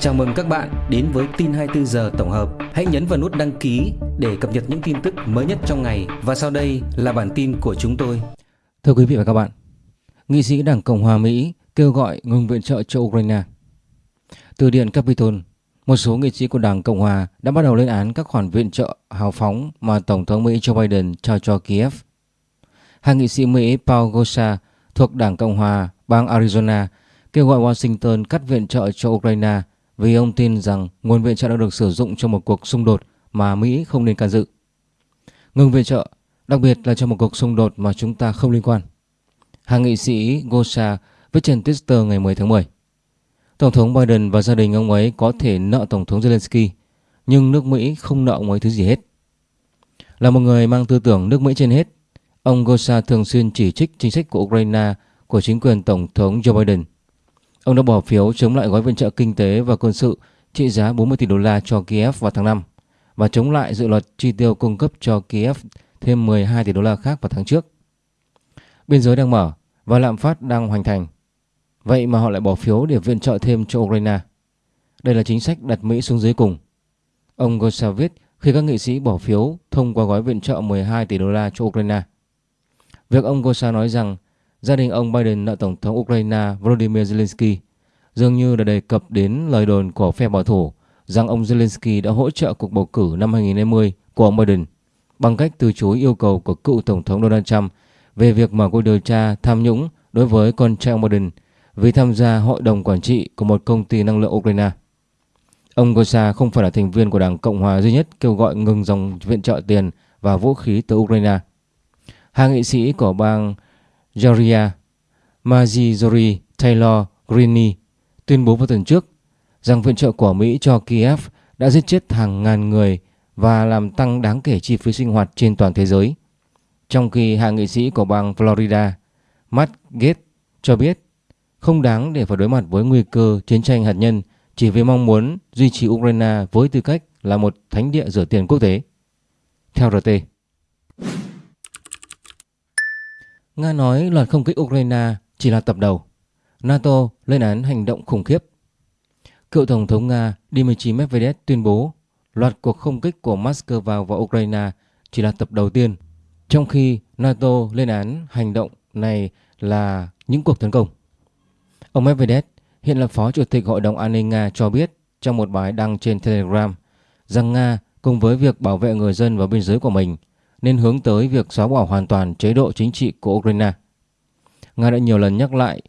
Chào mừng các bạn đến với tin 24 giờ tổng hợp. Hãy nhấn vào nút đăng ký để cập nhật những tin tức mới nhất trong ngày và sau đây là bản tin của chúng tôi. Thưa quý vị và các bạn, nghị sĩ Đảng Cộng hòa Mỹ kêu gọi ngừng viện trợ cho Ukraine. Từ điện Capitol, một số nghị sĩ của Đảng Cộng hòa đã bắt đầu lên án các khoản viện trợ hào phóng mà Tổng thống Mỹ Joe Biden trao cho Kiev. Hai nghị sĩ Mỹ Paul Gosar thuộc Đảng Cộng hòa bang Arizona kêu gọi Washington cắt viện trợ cho Ukraine vì ông tin rằng nguồn viện trợ đã được sử dụng cho một cuộc xung đột mà Mỹ không nên can dự. Ngừng viện trợ, đặc biệt là cho một cuộc xung đột mà chúng ta không liên quan. Hàng nghị sĩ Gosha viết trên Twitter ngày 10 tháng 10. Tổng thống Biden và gia đình ông ấy có thể nợ Tổng thống Zelensky, nhưng nước Mỹ không nợ ông ấy thứ gì hết. Là một người mang tư tưởng nước Mỹ trên hết, ông Gosha thường xuyên chỉ trích chính sách của Ukraine của chính quyền Tổng thống Joe Biden Ông đã bỏ phiếu chống lại gói viện trợ kinh tế và quân sự trị giá 40 tỷ đô la cho Kiev vào tháng 5 và chống lại dự luật chi tiêu cung cấp cho Kiev thêm 12 tỷ đô la khác vào tháng trước. Biên giới đang mở và lạm phát đang hoành thành. Vậy mà họ lại bỏ phiếu để viện trợ thêm cho Ukraine. Đây là chính sách đặt Mỹ xuống dưới cùng. Ông Gosa viết khi các nghị sĩ bỏ phiếu thông qua gói viện trợ 12 tỷ đô la cho Ukraine. Việc ông Gosa nói rằng gia đình ông Biden nợ Tổng thống Ukraine Volodymyr Zelensky dường như đã đề cập đến lời đồn của phe bảo thủ rằng ông Zelensky đã hỗ trợ cuộc bầu cử năm 2020 của ông Biden bằng cách từ chối yêu cầu của cựu Tổng thống Donald Trump về việc mở cuộc điều tra tham nhũng đối với con trai ông Biden vì tham gia hội đồng quản trị của một công ty năng lượng Ukraine. Ông Gosa không phải là thành viên của Đảng Cộng hòa duy nhất kêu gọi ngừng dòng viện trợ tiền và vũ khí từ Ukraine. Hai nghị sĩ của bang Georgia Marjorie Taylor Greene tuyên bố vào tuần trước rằng viện trợ của Mỹ cho Kiev đã giết chết hàng ngàn người và làm tăng đáng kể chi phí sinh hoạt trên toàn thế giới. Trong khi hạ nghị sĩ của bang Florida Matt Gaetz cho biết không đáng để phải đối mặt với nguy cơ chiến tranh hạt nhân chỉ vì mong muốn duy trì Ukraine với tư cách là một thánh địa rửa tiền quốc tế. Theo RT, Nga nói loạt không kích Ukraine chỉ là tập đầu. NATO lên án hành động khủng khiếp. Cựu Tổng thống Nga Dmitry Medvedev tuyên bố loạt cuộc không kích của Moscow vào Ukraine chỉ là tập đầu tiên, trong khi NATO lên án hành động này là những cuộc tấn công. Ông Medvedev hiện là Phó Chủ tịch Hội đồng An ninh Nga cho biết trong một bài đăng trên Telegram rằng Nga cùng với việc bảo vệ người dân và biên giới của mình nên hướng tới việc xóa bỏ hoàn toàn chế độ chính trị của Ukraine. Nga đã nhiều lần nhắc lại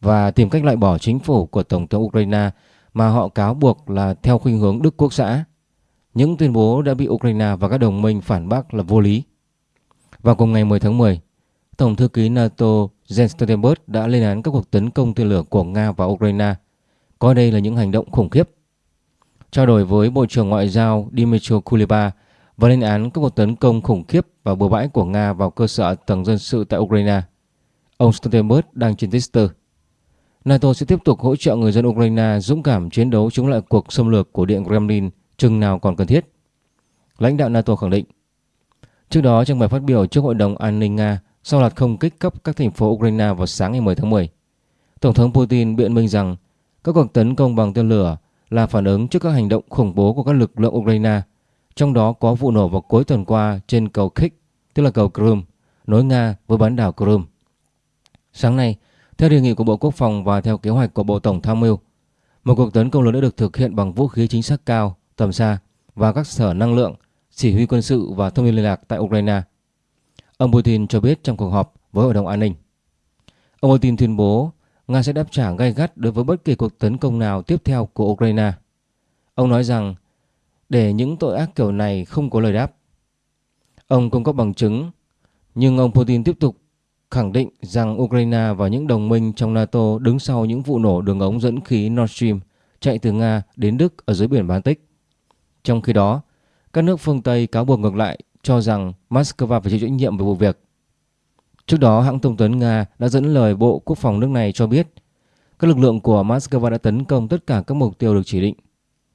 và tìm cách loại bỏ chính phủ của Tổng thống Ukraine mà họ cáo buộc là theo khuynh hướng Đức Quốc xã. Những tuyên bố đã bị Ukraine và các đồng minh phản bác là vô lý. Vào cùng ngày 10 tháng 10, Tổng thư ký NATO Jens Stoltenberg đã lên án các cuộc tấn công tên lửa của Nga vào Ukraine, coi đây là những hành động khủng khiếp. Trao đổi với Bộ trưởng Ngoại giao Dmytro Kuleba và lên án các cuộc tấn công khủng khiếp và bừa bãi của Nga vào cơ sở tầng dân sự tại Ukraine. Ông Stoltenberg đang trên Twitter. NATO sẽ tiếp tục hỗ trợ người dân Ukraine dũng cảm chiến đấu chống lại cuộc xâm lược của Điện Kremlin chừng nào còn cần thiết. Lãnh đạo NATO khẳng định. Trước đó trong bài phát biểu trước Hội đồng An ninh Nga sau loạt không kích cấp các thành phố Ukraine vào sáng ngày 10 tháng 10, Tổng thống Putin biện minh rằng các cuộc tấn công bằng tên lửa là phản ứng trước các hành động khủng bố của các lực lượng Ukraine trong đó có vụ nổ vào cuối tuần qua trên cầu Kik, tức là cầu Crimea, nối Nga với bán đảo Crimea. Sáng nay, theo đề nghị của Bộ Quốc phòng và theo kế hoạch của Bộ Tổng Tham mưu, một cuộc tấn công lớn đã được thực hiện bằng vũ khí chính xác cao, tầm xa và các sở năng lượng, chỉ huy quân sự và thông tin liên lạc tại Ukraine. Ông Putin cho biết trong cuộc họp với Hội đồng An ninh. Ông Putin tuyên bố Nga sẽ đáp trả gay gắt đối với bất kỳ cuộc tấn công nào tiếp theo của Ukraine. Ông nói rằng để những tội ác kiểu này không có lời đáp. Ông không có bằng chứng, nhưng ông Putin tiếp tục khẳng định rằng Ukraine và những đồng minh trong NATO đứng sau những vụ nổ đường ống dẫn khí Nord Stream chạy từ Nga đến Đức ở dưới biển Baltic. Trong khi đó, các nước phương Tây cáo buộc ngược lại cho rằng Moscow phải chịu trách nhiệm về vụ việc. Trước đó, hãng thông tấn Nga đã dẫn lời Bộ Quốc phòng nước này cho biết các lực lượng của Moscow đã tấn công tất cả các mục tiêu được chỉ định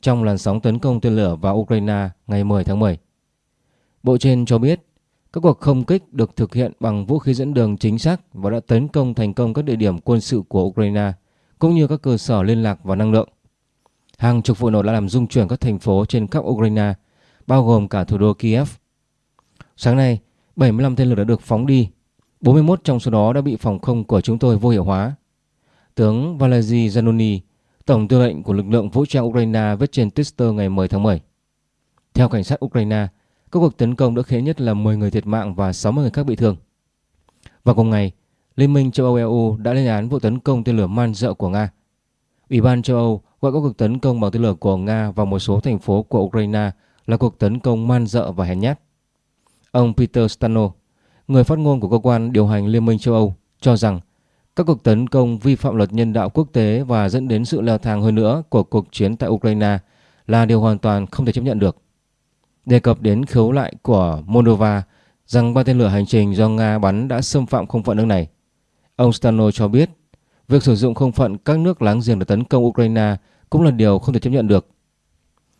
trong làn sóng tấn công tên lửa vào Ukraine ngày 10 tháng 10. Bộ trên cho biết các cuộc không kích được thực hiện bằng vũ khí dẫn đường chính xác và đã tấn công thành công các địa điểm quân sự của Ukraine cũng như các cơ sở liên lạc và năng lượng. Hàng chục vụ nổ đã làm rung chuyển các thành phố trên khắp Ukraine, bao gồm cả thủ đô Kiev. Sáng nay, 75 tên lửa đã được phóng đi. 41 trong số đó đã bị phòng không của chúng tôi vô hiệu hóa. Tướng Valery Zanoni, Tổng tư lệnh của lực lượng vũ trang Ukraine viết trên Twitter ngày 10 tháng 10. Theo cảnh sát Ukraine, các cuộc tấn công đã khiến nhất là 10 người thiệt mạng và 60 người khác bị thương. Vào cùng ngày, Liên minh châu Âu EU đã lên án vụ tấn công tên lửa man dợ của Nga. Ủy ban châu Âu gọi các cuộc tấn công bằng tên lửa của Nga vào một số thành phố của Ukraine là cuộc tấn công man dợ và hèn nhát. Ông Peter Stano, người phát ngôn của cơ quan điều hành Liên minh châu Âu, cho rằng các cuộc tấn công vi phạm luật nhân đạo quốc tế và dẫn đến sự leo thang hơn nữa của cuộc chiến tại Ukraine là điều hoàn toàn không thể chấp nhận được. Đề cập đến khiếu lại của Moldova rằng ba tên lửa hành trình do Nga bắn đã xâm phạm không phận nước này. Ông Stano cho biết việc sử dụng không phận các nước láng giềng để tấn công Ukraine cũng là điều không thể chấp nhận được.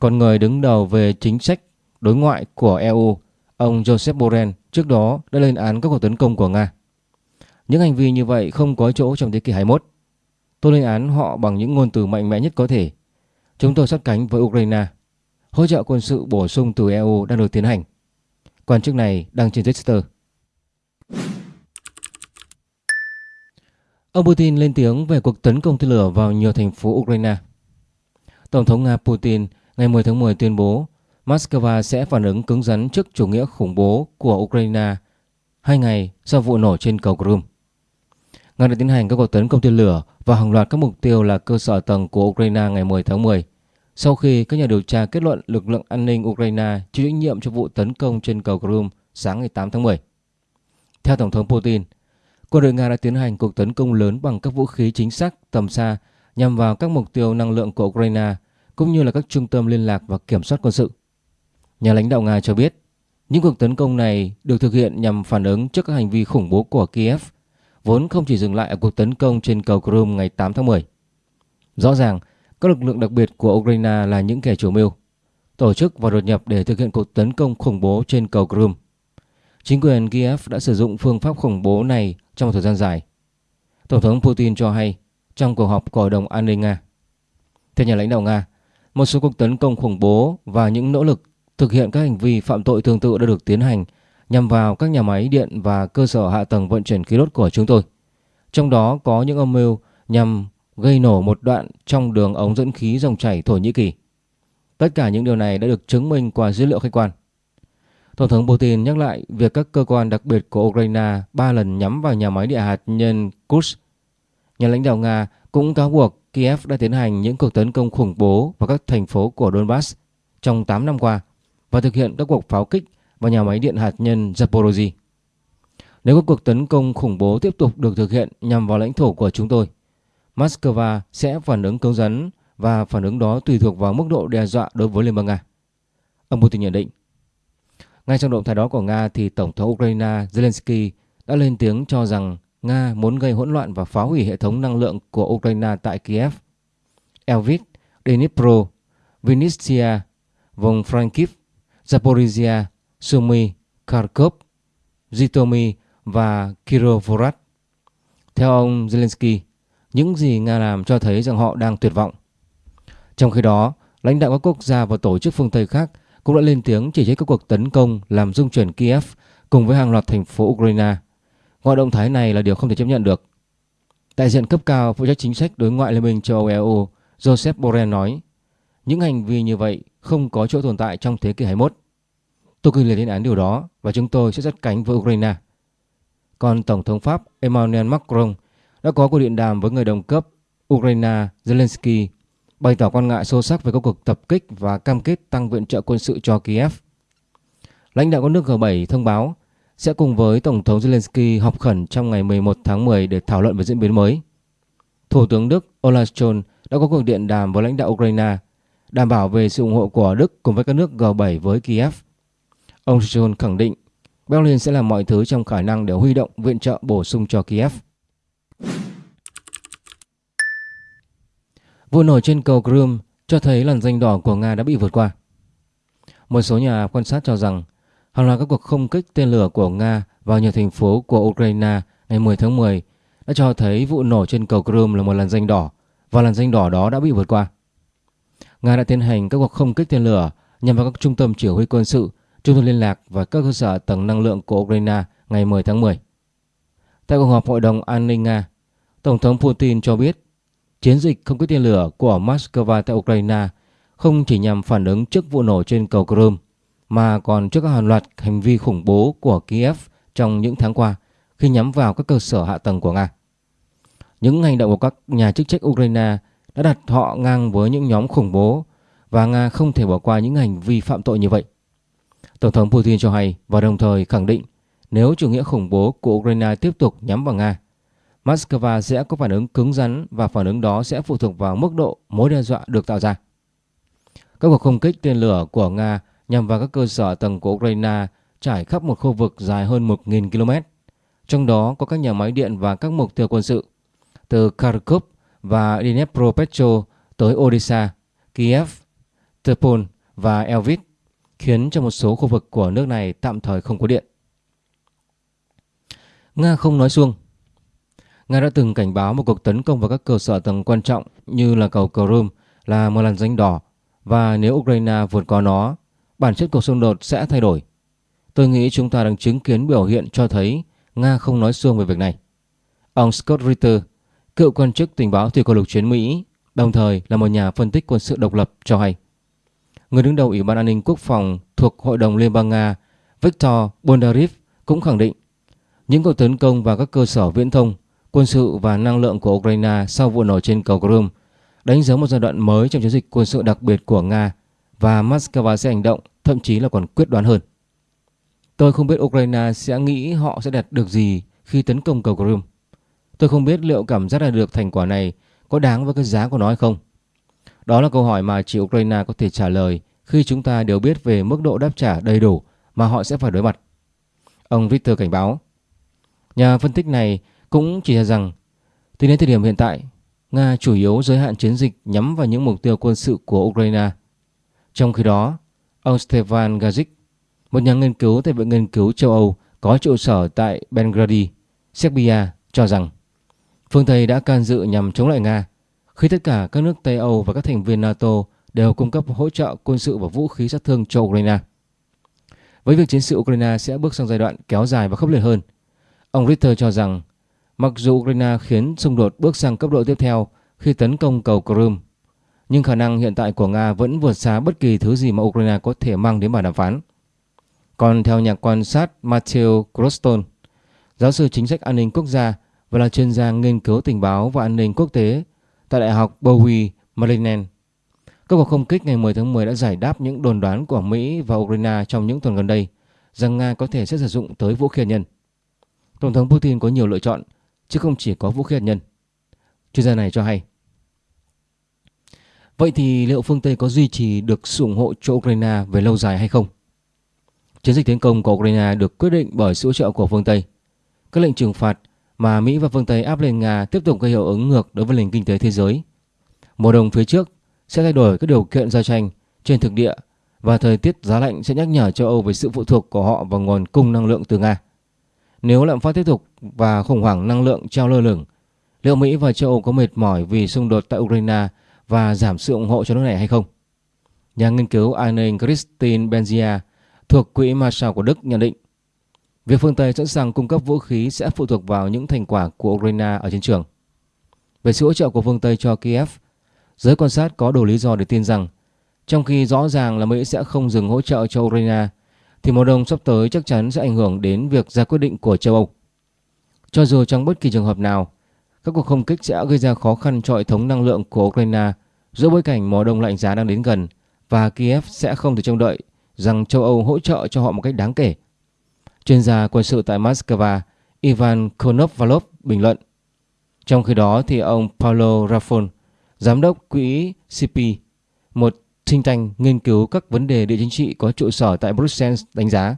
Còn người đứng đầu về chính sách đối ngoại của EU, ông Joseph Borrell trước đó đã lên án các cuộc tấn công của Nga. Những hành vi như vậy không có chỗ trong thế kỷ 21. Tôi lên án họ bằng những ngôn từ mạnh mẽ nhất có thể. Chúng tôi sát cánh với Ukraine. Hỗ trợ quân sự bổ sung từ EU đang được tiến hành. Quan chức này đang trên Twitter. Ông Putin lên tiếng về cuộc tấn công tên lửa vào nhiều thành phố Ukraine. Tổng thống Nga Putin ngày 10 tháng 10 tuyên bố Moscow sẽ phản ứng cứng rắn trước chủ nghĩa khủng bố của Ukraine hai ngày sau vụ nổ trên cầu Crimea. Nga đã tiến hành các cuộc tấn công tên lửa và hàng loạt các mục tiêu là cơ sở tầng của Ukraine ngày 10 tháng 10 sau khi các nhà điều tra kết luận lực lượng an ninh Ukraine chịu trách nhiệm cho vụ tấn công trên cầu Crimea sáng ngày 8 tháng 10. Theo Tổng thống Putin, quân đội Nga đã tiến hành cuộc tấn công lớn bằng các vũ khí chính xác tầm xa nhằm vào các mục tiêu năng lượng của Ukraine cũng như là các trung tâm liên lạc và kiểm soát quân sự. Nhà lãnh đạo Nga cho biết, những cuộc tấn công này được thực hiện nhằm phản ứng trước các hành vi khủng bố của Kiev, vốn không chỉ dừng lại ở cuộc tấn công trên cầu Crimea ngày 8 tháng 10. Rõ ràng, các lực lượng đặc biệt của Ukraine là những kẻ chủ mưu, tổ chức và đột nhập để thực hiện cuộc tấn công khủng bố trên cầu Crimea. Chính quyền Kiev đã sử dụng phương pháp khủng bố này trong một thời gian dài. Tổng thống Putin cho hay trong cuộc họp của Hội đồng An ninh Nga. Theo nhà lãnh đạo Nga, một số cuộc tấn công khủng bố và những nỗ lực thực hiện các hành vi phạm tội tương tự đã được tiến hành nhằm vào các nhà máy điện và cơ sở hạ tầng vận chuyển khí đốt của chúng tôi. Trong đó có những âm mưu nhằm gây nổ một đoạn trong đường ống dẫn khí dòng chảy Thổ Nhĩ Kỳ. Tất cả những điều này đã được chứng minh qua dữ liệu khách quan. Tổng thống Putin nhắc lại việc các cơ quan đặc biệt của Ukraine ba lần nhắm vào nhà máy điện hạt nhân Kursk. Nhà lãnh đạo Nga cũng cáo buộc Kiev đã tiến hành những cuộc tấn công khủng bố vào các thành phố của Donbass trong 8 năm qua và thực hiện các cuộc pháo kích và nhà máy điện hạt nhân Zaporozhye. Nếu các cuộc tấn công khủng bố tiếp tục được thực hiện nhằm vào lãnh thổ của chúng tôi, Moscow sẽ phản ứng cứng rắn và phản ứng đó tùy thuộc vào mức độ đe dọa đối với Liên bang Nga. Ông Putin nhận định. Ngay trong động thái đó của Nga thì Tổng thống Ukraine Zelensky đã lên tiếng cho rằng Nga muốn gây hỗn loạn và phá hủy hệ thống năng lượng của Ukraine tại Kiev. Elvit, Dnipro, Vinnytsia, vùng Frankiv, Zaporizhia, Sumy, Kharkov, Zhytomyr và Kirovohrad. Theo ông Zelensky, những gì Nga làm cho thấy rằng họ đang tuyệt vọng. Trong khi đó, lãnh đạo các quốc gia và tổ chức phương Tây khác cũng đã lên tiếng chỉ trích các cuộc tấn công làm rung chuyển Kiev cùng với hàng loạt thành phố Ukraine. Gọi động thái này là điều không thể chấp nhận được. Đại diện cấp cao phụ trách chính sách đối ngoại Liên minh châu Âu EU Joseph Borrell nói những hành vi như vậy không có chỗ tồn tại trong thế kỷ 21. Tôi kinh liệt lên án điều đó và chúng tôi sẽ sát cánh với Ukraine. Còn Tổng thống Pháp Emmanuel Macron đã có cuộc điện đàm với người đồng cấp Ukraine Zelensky, bày tỏ quan ngại sâu sắc về các cuộc tập kích và cam kết tăng viện trợ quân sự cho Kiev. Lãnh đạo các nước G7 thông báo sẽ cùng với Tổng thống Zelensky họp khẩn trong ngày 11 tháng 10 để thảo luận về diễn biến mới. Thủ tướng Đức Olaf Scholz đã có cuộc điện đàm với lãnh đạo Ukraine, đảm bảo về sự ủng hộ của Đức cùng với các nước G7 với Kiev. Ông John khẳng định Berlin sẽ làm mọi thứ trong khả năng để huy động viện trợ bổ sung cho Kiev. Vụ nổ trên cầu Crimea cho thấy làn danh đỏ của Nga đã bị vượt qua. Một số nhà quan sát cho rằng hàng loạt các cuộc không kích tên lửa của Nga vào nhiều thành phố của Ukraine ngày 10 tháng 10 đã cho thấy vụ nổ trên cầu Crimea là một làn danh đỏ và làn danh đỏ đó đã bị vượt qua. Nga đã tiến hành các cuộc không kích tên lửa nhằm vào các trung tâm chỉ huy quân sự, trung tâm liên lạc và các cơ sở tầng năng lượng của Ukraine ngày 10 tháng 10. Tại cuộc họp Hội đồng An ninh Nga, Tổng thống Putin cho biết chiến dịch không kích tên lửa của Moscow tại Ukraine không chỉ nhằm phản ứng trước vụ nổ trên cầu Crimea mà còn trước các hàng loạt hành vi khủng bố của Kiev trong những tháng qua khi nhắm vào các cơ sở hạ tầng của Nga. Những hành động của các nhà chức trách Ukraine đã đặt họ ngang với những nhóm khủng bố và Nga không thể bỏ qua những hành vi phạm tội như vậy. Tổng thống Putin cho hay và đồng thời khẳng định nếu chủ nghĩa khủng bố của Ukraine tiếp tục nhắm vào Nga, Moscow sẽ có phản ứng cứng rắn và phản ứng đó sẽ phụ thuộc vào mức độ mối đe dọa được tạo ra. Các cuộc không kích tên lửa của Nga nhằm vào các cơ sở tầng của Ukraine trải khắp một khu vực dài hơn 1.000 km, trong đó có các nhà máy điện và các mục tiêu quân sự, từ Kharkov và Dnipropetro tới Odessa, Kiev, Tepol và Elvis, khiến cho một số khu vực của nước này tạm thời không có điện. Nga không nói xuông Nga đã từng cảnh báo một cuộc tấn công vào các cơ sở tầng quan trọng như là cầu Crimea là một làn danh đỏ và nếu Ukraine vượt qua nó, bản chất cuộc xung đột sẽ thay đổi. Tôi nghĩ chúng ta đang chứng kiến biểu hiện cho thấy Nga không nói xuông về việc này. Ông Scott Ritter, cựu quan chức tình báo thủy quân lục chiến Mỹ, đồng thời là một nhà phân tích quân sự độc lập cho hay. Người đứng đầu Ủy ban An ninh Quốc phòng thuộc Hội đồng Liên bang Nga Viktor Bondarev cũng khẳng định những cuộc tấn công vào các cơ sở viễn thông, quân sự và năng lượng của Ukraine sau vụ nổ trên cầu Crimea đánh dấu một giai đoạn mới trong chiến dịch quân sự đặc biệt của Nga và Moscow sẽ hành động, thậm chí là còn quyết đoán hơn. Tôi không biết Ukraine sẽ nghĩ họ sẽ đạt được gì khi tấn công cầu Crimea. Tôi không biết liệu cảm giác đạt được thành quả này có đáng với cái giá của nó hay không. Đó là câu hỏi mà chỉ Ukraine có thể trả lời khi chúng ta đều biết về mức độ đáp trả đầy đủ mà họ sẽ phải đối mặt. Ông Victor cảnh báo. Nhà phân tích này cũng chỉ ra rằng tính đến thời điểm hiện tại, Nga chủ yếu giới hạn chiến dịch nhắm vào những mục tiêu quân sự của Ukraine. Trong khi đó, ông Stefan Gazik, một nhà nghiên cứu tại Viện Nghiên cứu châu Âu có trụ sở tại Belgrade, Serbia, cho rằng phương Tây đã can dự nhằm chống lại Nga khi tất cả các nước Tây Âu và các thành viên NATO đều cung cấp hỗ trợ quân sự và vũ khí sát thương cho Ukraine. Với việc chiến sự Ukraine sẽ bước sang giai đoạn kéo dài và khốc liệt hơn, ông Ritter cho rằng mặc dù Ukraine khiến xung đột bước sang cấp độ tiếp theo khi tấn công cầu Crimea, nhưng khả năng hiện tại của Nga vẫn vượt xa bất kỳ thứ gì mà Ukraine có thể mang đến bàn đàm phán. Còn theo nhà quan sát Matthew Croston, giáo sư chính sách an ninh quốc gia và là chuyên gia nghiên cứu tình báo và an ninh quốc tế tại Đại học Bowie, Maryland. Các cuộc không kích ngày 10 tháng 10 đã giải đáp những đồn đoán của Mỹ và Ukraine trong những tuần gần đây rằng Nga có thể sẽ sử dụng tới vũ khí hạt nhân. Tổng thống Putin có nhiều lựa chọn chứ không chỉ có vũ khí hạt nhân. Chuyên gia này cho hay. Vậy thì liệu phương Tây có duy trì được sự ủng hộ cho Ukraine về lâu dài hay không? Chiến dịch tiến công của Ukraine được quyết định bởi sự hỗ trợ của phương Tây. Các lệnh trừng phạt mà Mỹ và phương Tây áp lên Nga tiếp tục gây hiệu ứng ngược đối với nền kinh tế thế giới. Mùa đông phía trước sẽ thay đổi các điều kiện giao tranh trên thực địa và thời tiết giá lạnh sẽ nhắc nhở châu Âu về sự phụ thuộc của họ vào nguồn cung năng lượng từ Nga. Nếu lạm phát tiếp tục và khủng hoảng năng lượng treo lơ lửng, liệu Mỹ và châu Âu có mệt mỏi vì xung đột tại Ukraine và giảm sự ủng hộ cho nước này hay không? Nhà nghiên cứu Anne Christine Benzia thuộc Quỹ Marshall của Đức nhận định Việc phương Tây sẵn sàng cung cấp vũ khí sẽ phụ thuộc vào những thành quả của Ukraine ở chiến trường. Về sự hỗ trợ của phương Tây cho Kiev, giới quan sát có đủ lý do để tin rằng trong khi rõ ràng là Mỹ sẽ không dừng hỗ trợ cho Ukraine, thì mùa đông sắp tới chắc chắn sẽ ảnh hưởng đến việc ra quyết định của châu Âu. Cho dù trong bất kỳ trường hợp nào, các cuộc không kích sẽ gây ra khó khăn cho hệ thống năng lượng của Ukraine giữa bối cảnh mùa đông lạnh giá đang đến gần và Kiev sẽ không thể trông đợi rằng châu Âu hỗ trợ cho họ một cách đáng kể. Chuyên gia quân sự tại Moscow Ivan Konovalov bình luận. Trong khi đó thì ông Paulo Rafon, giám đốc quỹ CP, một sinh tank nghiên cứu các vấn đề địa chính trị có trụ sở tại Brussels đánh giá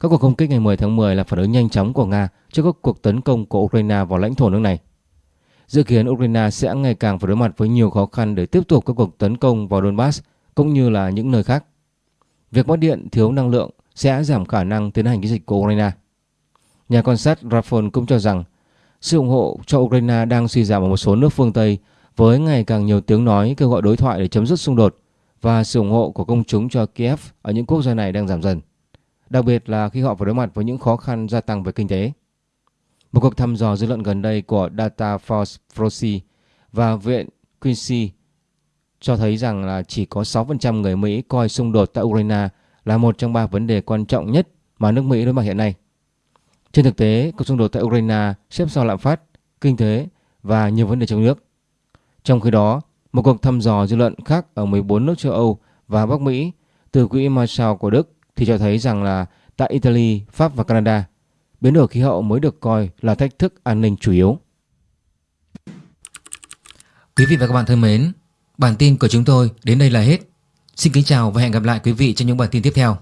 các cuộc không kích ngày 10 tháng 10 là phản ứng nhanh chóng của Nga trước các cuộc tấn công của Ukraine vào lãnh thổ nước này. Dự kiến Ukraine sẽ ngày càng phải đối mặt với nhiều khó khăn để tiếp tục các cuộc tấn công vào Donbass cũng như là những nơi khác. Việc mất điện thiếu năng lượng sẽ giảm khả năng tiến hành chiến dịch của Ukraine. Nhà quan sát Rafon cũng cho rằng sự ủng hộ cho Ukraine đang suy giảm ở một số nước phương Tây Với ngày càng nhiều tiếng nói kêu gọi đối thoại để chấm dứt xung đột và sự ủng hộ của công chúng cho Kiev ở những quốc gia này đang giảm dần, đặc biệt là khi họ phải đối mặt với những khó khăn gia tăng về kinh tế. Một cuộc thăm dò dư luận gần đây của Data Force Proxy và Viện Quincy cho thấy rằng là chỉ có 6% người Mỹ coi xung đột tại Ukraine là một trong ba vấn đề quan trọng nhất mà nước Mỹ đối mặt hiện nay. Trên thực tế, cuộc xung đột tại Ukraine xếp sau lạm phát, kinh tế và nhiều vấn đề trong nước. Trong khi đó, một cuộc thăm dò dư luận khác ở 14 nước châu Âu và Bắc Mỹ từ quỹ Marshall của Đức thì cho thấy rằng là tại Italy, Pháp và Canada, biến đổi khí hậu mới được coi là thách thức an ninh chủ yếu. Quý vị và các bạn thân mến, bản tin của chúng tôi đến đây là hết. Xin kính chào và hẹn gặp lại quý vị trong những bản tin tiếp theo.